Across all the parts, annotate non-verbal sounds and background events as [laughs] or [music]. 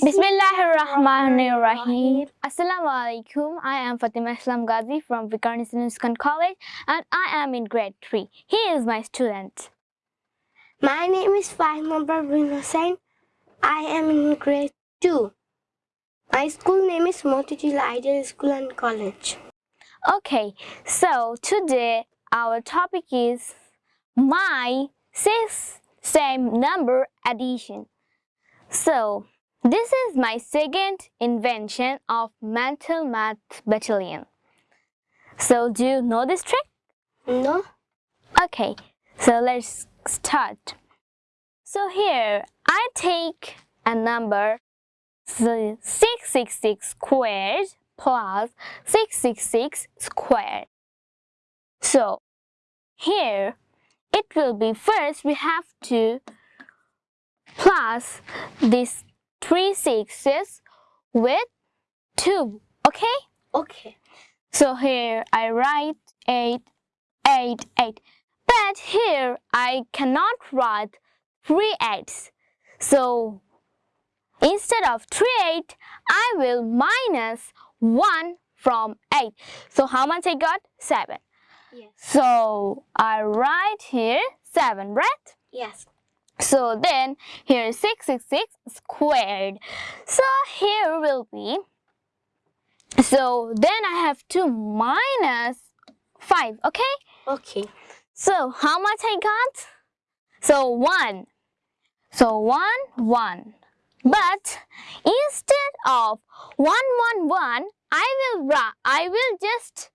Bismillahirrahmanirrahim. Assalamu alaikum. I am Fatima Islam Ghazi from Viqarunnisa Nuskan College and I am in grade 3. He is my student. My name is Fahima Parveen Hussain. I am in grade 2. My school name is Motijheel Ideal School and College. Okay, so today our topic is my six same number addition. So, this is my second invention of mental math battalion. So, do you know this trick? No? Okay, so let's start. So here, I take a number so 666 squared plus 666 squared. So here, it will be first we have to plus this three sixes with 2, okay? Okay. So here I write 8, 8, 8. But here I cannot write three eights. So instead of 3 8, I will minus 1 from 8. So how much I got? 7. Yes. So I write here 7, right? Yes. So then here is 666 squared. So here will be, so then I have to minus 5, okay? Okay. So how much I got? So 1. So 1, 1. But instead of 1, 1, 1, I will, I will just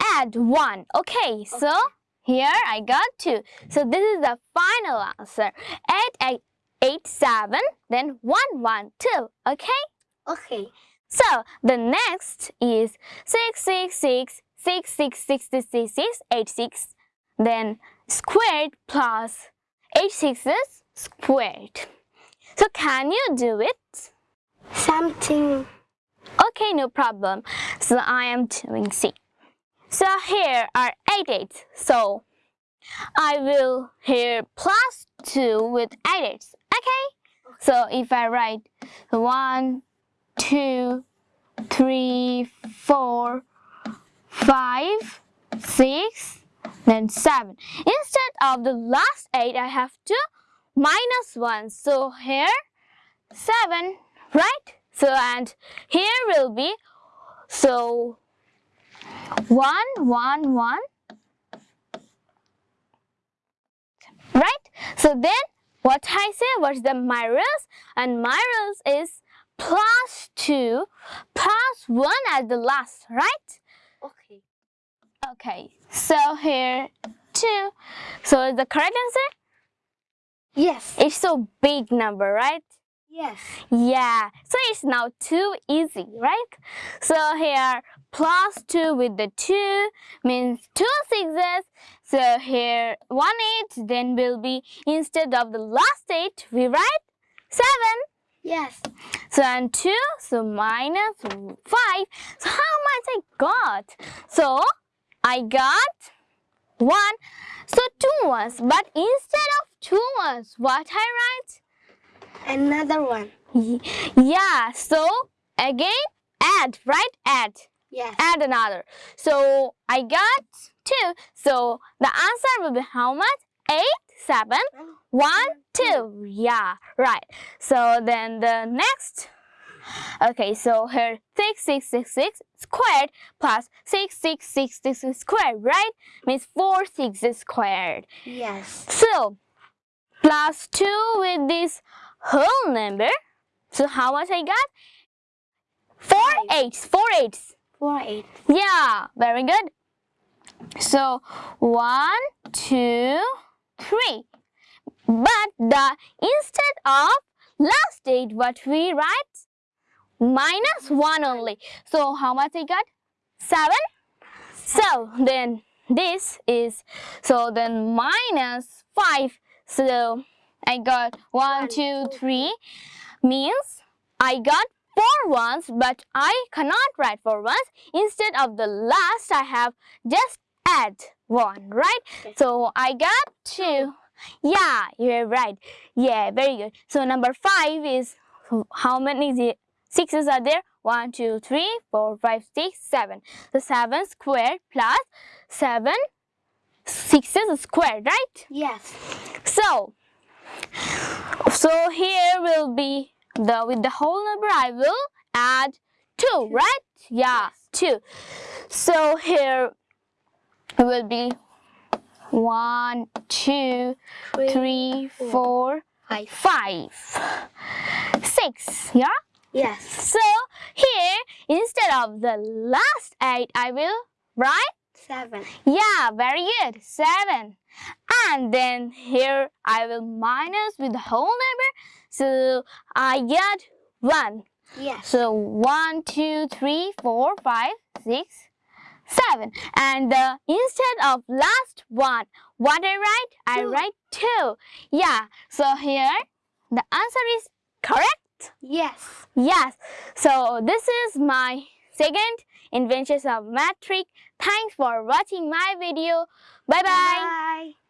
add 1, okay? So here I got 2. So this is the final answer. 8, 8, 8, 7, then 1, 1, 2, okay? Okay. So the next is 6, 6, 6, 6, 6, 6, 6, 6, 6, 8, 6, then squared plus 8 sixes squared. So can you do it? Something. Okay, no problem. So I am doing C. So here are 8 eights. So I will here plus 2 with 8 eights. Okay? So if I write 1, 2, 3, 4, 5, 6, then 7. Instead of the last 8, I have to minus 1. So here 7, right? So and here will be, so 1, 1, 1. Right? So then what I say was the my rules and my rules is plus 2 plus 1 at the last, right? Okay. Okay, so here 2. So is the correct answer? Yes. It's so big number, right? Yes. Yeah, so it's now too easy, right? So here plus 2 with the 2 means 2 sixes. So here 1 8 then will be instead of the last 8 we write 7. Yes. So and 2 so minus 5. So how much I got? So I got 1. So 2 ones but instead of 2 ones what I write? Another one. [laughs] Yeah, so again add, right? Add. Yes. Add another. So I got 2. So the answer will be how much? 8, 7, 1, 2. Yeah, right. So then the next. Okay, so here 6, 6, 6, 6 squared plus 6, 6, 6, 6 squared, right? Means 4 6 squared. Yes. So, plus 2 with this whole number. So, how much I got? 4 eights. 4 eights. Four eight. Yeah, very good. So, one, two, three. But the instead of last date, what we write? Minus 1 only. So, how much I got? 7. So, then this is, so then minus 5. So, I got one, two, three. means I got four ones, but I cannot write four ones. Instead of the last, I have just add one, right? Okay. So I got two. Yeah, you're right. Yeah, very good. So number five is how many sixes are there? One, two, three, four, five, six, seven. The seven squared plus seven sixes squared, right? Yes. So, so here will be the with the whole number. I will add two, right? Yeah, two. So here will be one, two, three, four, Five. five, six. Yeah. Yes. So here instead of the last eight, I will write Seven. yeah, very good. Seven. And then here I will minus with the whole number. So I get one. Yes. So one, two, three, four, five, six, seven. And uh, instead of last one, what I write? I write two. Yeah. So here the answer is correct. Yes. Yes. So this is my second inventions of math trick. Thanks for watching my video. Bye bye. Bye.